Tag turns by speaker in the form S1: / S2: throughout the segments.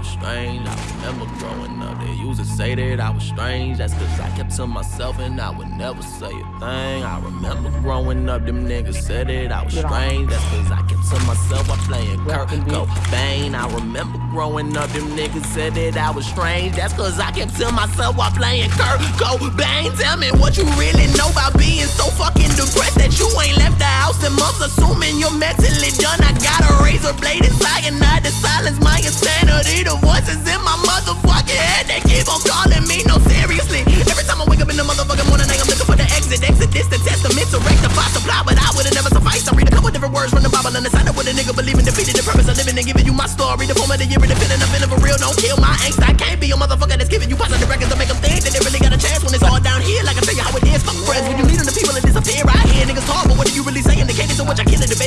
S1: was strange. I remember growing up, they used to say that I was strange. That's cause I kept to myself and I would never say a thing. I remember growing up, them niggas said that I was strange. That's cause I kept to myself while playing Kurt Cobain. I remember growing up, them niggas said that I was strange. That's cause I kept to myself while playing Kurt Cobain. Tell me what you really know about being so fucking depressed that you ain't left the house in months, assuming you're mentally done. I got a razor blade inside and I my insanity. The voices in my motherfucking head, they keep on calling me. No, seriously. Every time I wake up in the motherfucking morning, I'm looking for the exit. Exit Exodus, the testament to rectify supply, but I would've never sufficed. I read a couple different words from the Bible and decided what a nigga believe in. Defeated the purpose of living and giving you my story. The form of the year, independent, feeling for real. Don't kill my angst. I can't be a motherfucker that's giving you positive records to make them think that they really got a chance when it's all down here. Like I tell you how it is. Fuck friends when you them, the people that disappear. I hear niggas talk, but what are you really saying? The cadence so much I can't debate it.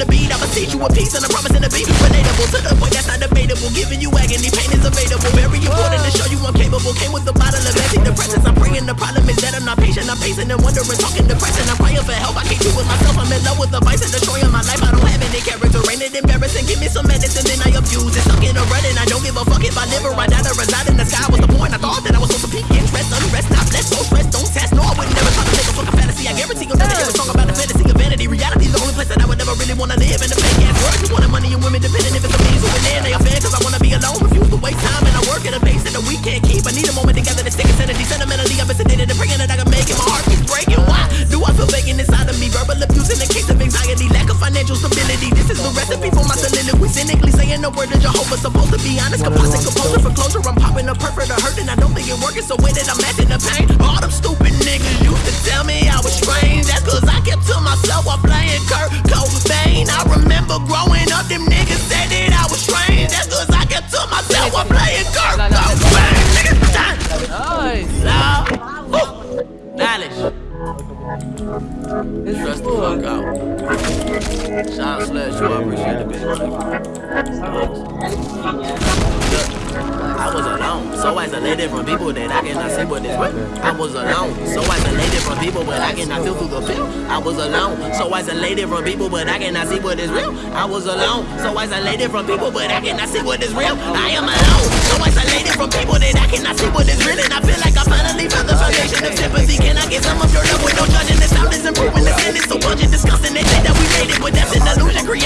S1: The beat. I'ma teach you a piece and I'm promising to be relatable to the point that's not debatable. Giving you agony, pain is available. Very important to show you I'm capable. Came with a bottle of antidepressants. I'm praying the problem is that I'm not patient. I'm pacing and wondering, talking depression. I'm praying for help. I can't do it myself. I'm in love with the vice and destroying my life. I don't have any character. Ain't it embarrassing? Give me some medicine, then I abuse it. Stuck in a rut and I don't give a fuck if I live or I die to reside wanna live. In the fake ass world, you wanted money and women depending if it's a means. Who in there, they are fair, cause I wanna be alone. Refuse to waste time and I work at a pace that we can't keep. I need a moment together to stick insanity. Sentimentally, I've been sedated and praying that I can make it. My heart keeps breaking. Why do I feel vacant inside of me? Verbal abuse in the case of anxiety, lack of financial stability. This is the recipe for my soliloquy. Cynically saying the word of Jehovah. Supposed to be honest, composite composer for closure. I'm popping a perfect, a hurt, and I don't think it working. So with it, I'm matching the pain. All them stupid niggas used to tell me I was strange. Stress the fuck out. Sean Slash, you appreciate the money. I was alone, so isolated from people that I cannot see what is real. I was alone, so isolated from people, but I cannot feel through the film. I was alone, so isolated from people, but I cannot see what is real. I was alone, so isolated from people, but I cannot see what is real. I am alone, so isolated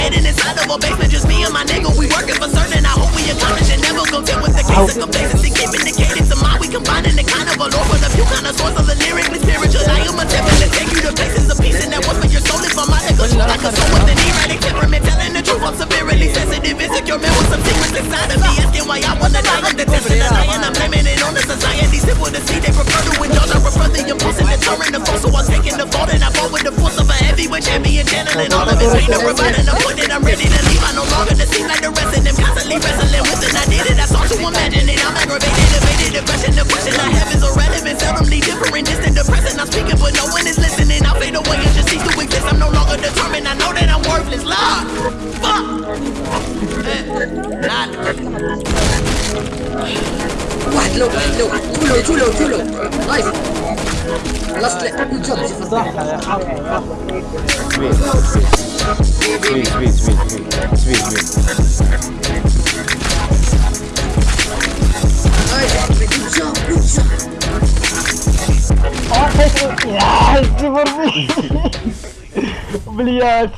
S1: illusion created inside of a basement. Just me and my nigga, we working for certain. I hope we accomplish and never content with the case of complacency. Keeping the cadence of mind, we combining the kind of a lore for the few kind of source of the lyrically spiritual. I am attempting to take you to places of peace, and that was for your soul. If I'm out of control, I console with an erratic temperament, telling the truth. I'm severely sensitive, insecure, man, with some secrets inside of me. Asking why I wanna die, I'm detesting the lie, I'm and providing a point that I'm ready to leave. I no longer to seem like the rest of them, constantly wrestling with an idea that I sought to imagine it. I'm aggravated, evaded, depression. The question I have is irrelevant, seldomly different, distant, depressing. I'm speaking, but no one is listening. I'll fade away and just cease to exist. I'm no longer determined. I know that I'm worthless. Lord, fuck. Eh, knowledge.
S2: واحد لو واحد لو تو لو تو لو تو لو نايس لاست جود جوب
S3: صح يا سويت سويت سويت سويت سويت
S2: نايس جود جوب جود جوب
S4: يا صفر مين بليات